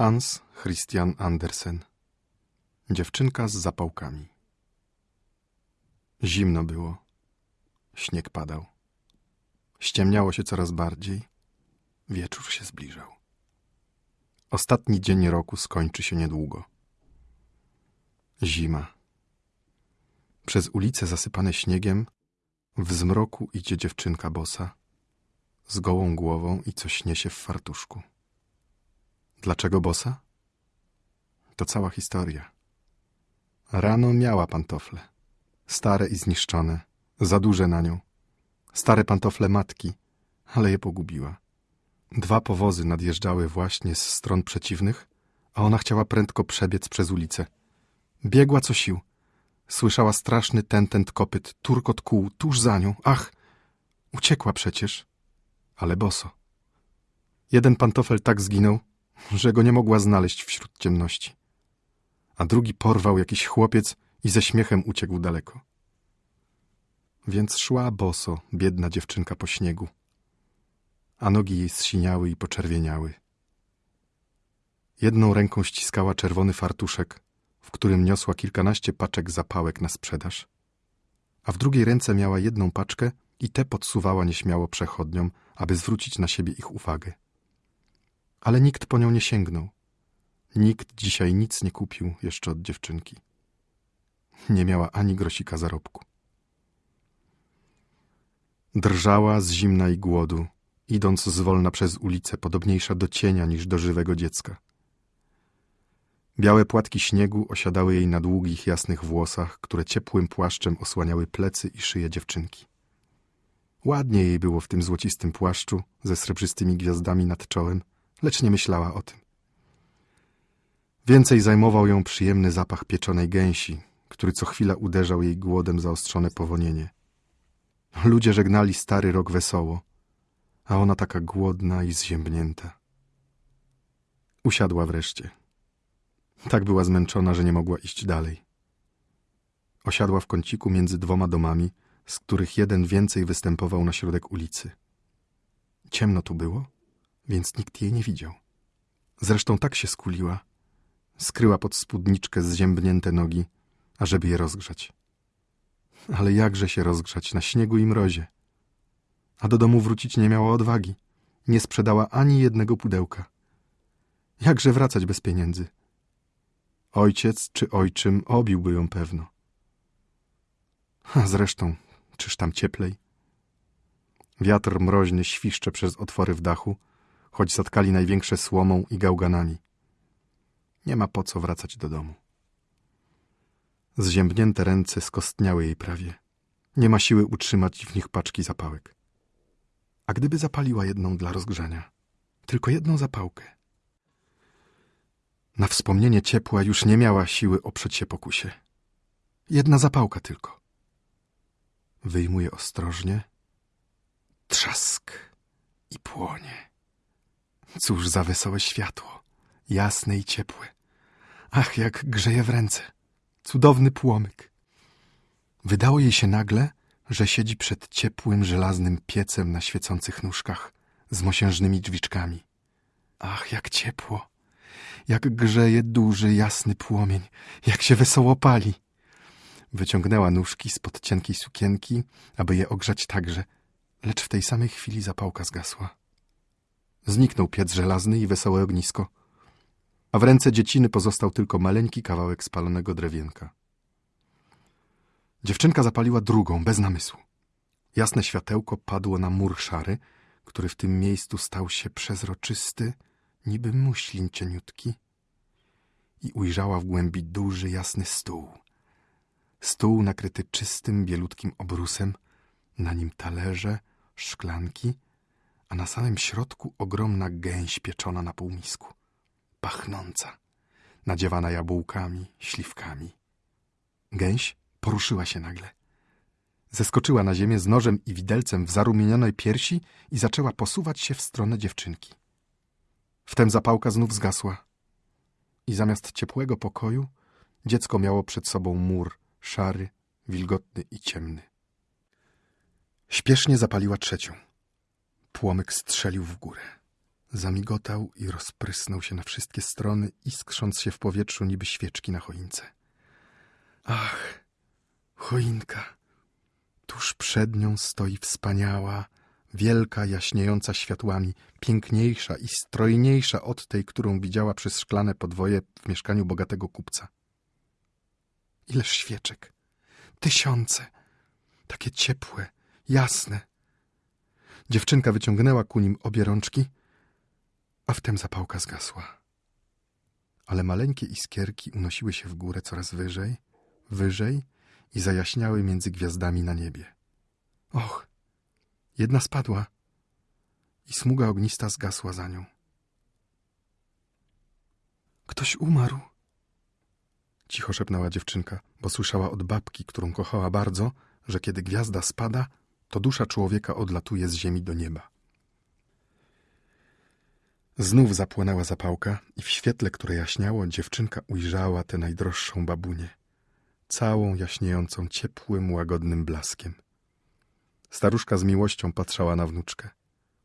Hans Christian Andersen Dziewczynka z zapałkami Zimno było. Śnieg padał. Ściemniało się coraz bardziej. Wieczór się zbliżał. Ostatni dzień roku skończy się niedługo. Zima. Przez ulice zasypane śniegiem w zmroku idzie dziewczynka bosa z gołą głową i coś niesie w fartuszku. Dlaczego bosa? To cała historia. Rano miała pantofle. Stare i zniszczone, za duże na nią. Stare pantofle matki, ale je pogubiła. Dwa powozy nadjeżdżały właśnie z stron przeciwnych, a ona chciała prędko przebiec przez ulicę. Biegła co sił. Słyszała straszny tentent kopyt, turkot kół tuż za nią. Ach! Uciekła przecież, ale boso. Jeden pantofel tak zginął, że go nie mogła znaleźć wśród ciemności. A drugi porwał jakiś chłopiec i ze śmiechem uciekł daleko. Więc szła boso, biedna dziewczynka po śniegu, a nogi jej zsiniały i poczerwieniały. Jedną ręką ściskała czerwony fartuszek, w którym niosła kilkanaście paczek zapałek na sprzedaż, a w drugiej ręce miała jedną paczkę i tę podsuwała nieśmiało przechodniom, aby zwrócić na siebie ich uwagę. Ale nikt po nią nie sięgnął. Nikt dzisiaj nic nie kupił jeszcze od dziewczynki. Nie miała ani grosika zarobku. Drżała z zimna i głodu, idąc zwolna przez ulicę, podobniejsza do cienia niż do żywego dziecka. Białe płatki śniegu osiadały jej na długich, jasnych włosach, które ciepłym płaszczem osłaniały plecy i szyję dziewczynki. Ładnie jej było w tym złocistym płaszczu ze srebrzystymi gwiazdami nad czołem, lecz nie myślała o tym. Więcej zajmował ją przyjemny zapach pieczonej gęsi, który co chwila uderzał jej głodem zaostrzone powonienie. Ludzie żegnali stary rok wesoło, a ona taka głodna i zziębnięta. Usiadła wreszcie. Tak była zmęczona, że nie mogła iść dalej. Osiadła w kąciku między dwoma domami, z których jeden więcej występował na środek ulicy. Ciemno tu było, więc nikt jej nie widział. Zresztą tak się skuliła. Skryła pod spódniczkę zziębnięte nogi, ażeby je rozgrzać. Ale jakże się rozgrzać na śniegu i mrozie? A do domu wrócić nie miała odwagi. Nie sprzedała ani jednego pudełka. Jakże wracać bez pieniędzy? Ojciec czy ojczym obiłby ją pewno. A zresztą, czyż tam cieplej? Wiatr mroźny świszcze przez otwory w dachu, choć zatkali największe słomą i gałganami. Nie ma po co wracać do domu. Zziębnięte ręce skostniały jej prawie. Nie ma siły utrzymać w nich paczki zapałek. A gdyby zapaliła jedną dla rozgrzania, tylko jedną zapałkę. Na wspomnienie ciepła już nie miała siły oprzeć się pokusie. Jedna zapałka tylko. Wyjmuje ostrożnie. Trzask i płonie. Cóż za wesołe światło, jasne i ciepłe. Ach, jak grzeje w ręce. Cudowny płomyk. Wydało jej się nagle, że siedzi przed ciepłym, żelaznym piecem na świecących nóżkach z mosiężnymi drzwiczkami. Ach, jak ciepło! Jak grzeje duży, jasny płomień, jak się wesoło pali! Wyciągnęła nóżki spod cienkiej sukienki, aby je ogrzać także, lecz w tej samej chwili zapałka zgasła. Zniknął piec żelazny i wesołe ognisko – a w ręce dzieciny pozostał tylko maleńki kawałek spalonego drewienka. Dziewczynka zapaliła drugą, bez namysłu. Jasne światełko padło na mur szary, który w tym miejscu stał się przezroczysty, niby muślin cieniutki, i ujrzała w głębi duży, jasny stół. Stół nakryty czystym, bielutkim obrusem, na nim talerze, szklanki, a na samym środku ogromna gęś pieczona na półmisku pachnąca, nadziewana jabłkami, śliwkami. Gęś poruszyła się nagle. Zeskoczyła na ziemię z nożem i widelcem w zarumienionej piersi i zaczęła posuwać się w stronę dziewczynki. Wtem zapałka znów zgasła i zamiast ciepłego pokoju dziecko miało przed sobą mur, szary, wilgotny i ciemny. Śpiesznie zapaliła trzecią. Płomyk strzelił w górę. zamigotał i rozprysnął się na wszystkie strony, iskrząc się w powietrzu niby świeczki na choince. Ach, choinka! Tuż przed nią stoi wspaniała, wielka, jaśniejąca światłami, piękniejsza i strojniejsza od tej, którą widziała przez szklane podwoje w mieszkaniu bogatego kupca. Ileż świeczek! Tysiące! Takie ciepłe, jasne. Dziewczynka wyciągnęła ku nim obie rączki, a wtem zapałka zgasła. Ale maleńkie iskierki unosiły się w górę coraz wyżej, wyżej i zajaśniały między gwiazdami na niebie. Och, jedna spadła i smuga ognista zgasła za nią. Ktoś umarł, cicho szepnęła dziewczynka, bo słyszała od babki, którą kochała bardzo, że kiedy gwiazda spada, to dusza człowieka odlatuje z ziemi do nieba. Znów zapłonęła zapałka i w świetle, które jaśniało, dziewczynka ujrzała tę najdroższą babunię, całą jaśniejącą ciepłym, łagodnym blaskiem. Staruszka z miłością patrzała na wnuczkę.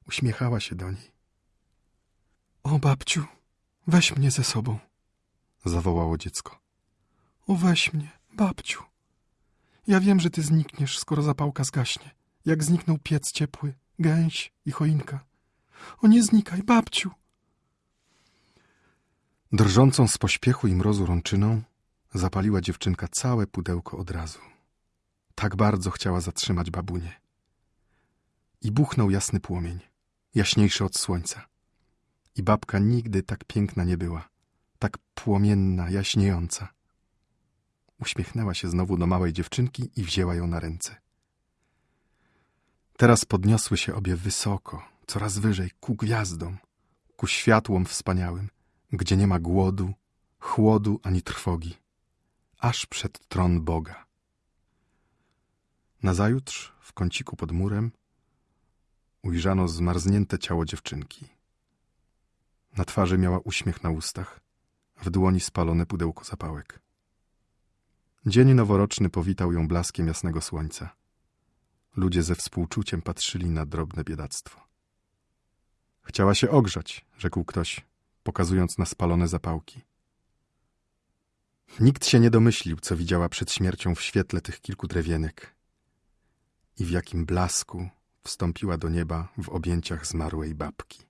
Uśmiechała się do niej. O, babciu, weź mnie ze sobą, zawołało dziecko. O, weź mnie, babciu. Ja wiem, że ty znikniesz, skoro zapałka zgaśnie, jak zniknął piec ciepły, gęś i choinka. O, nie znikaj, babciu. Drżącą z pośpiechu i mrozu rączyną zapaliła dziewczynka całe pudełko od razu. Tak bardzo chciała zatrzymać babunię. I buchnął jasny płomień, jaśniejszy od słońca. I babka nigdy tak piękna nie była, tak płomienna, jaśniejąca. Uśmiechnęła się znowu do małej dziewczynki i wzięła ją na ręce. Teraz podniosły się obie wysoko, coraz wyżej, ku gwiazdom, ku światłom wspaniałym, gdzie nie ma głodu, chłodu ani trwogi, aż przed tron Boga. Nazajutrz, w kąciku pod murem, ujrzano zmarznięte ciało dziewczynki. Na twarzy miała uśmiech na ustach, w dłoni spalone pudełko zapałek. Dzień noworoczny powitał ją blaskiem jasnego słońca. Ludzie ze współczuciem patrzyli na drobne biedactwo. Chciała się ogrzać, rzekł ktoś, pokazując na spalone zapałki. Nikt się nie domyślił, co widziała przed śmiercią w świetle tych kilku drewienek i w jakim blasku wstąpiła do nieba w objęciach zmarłej babki.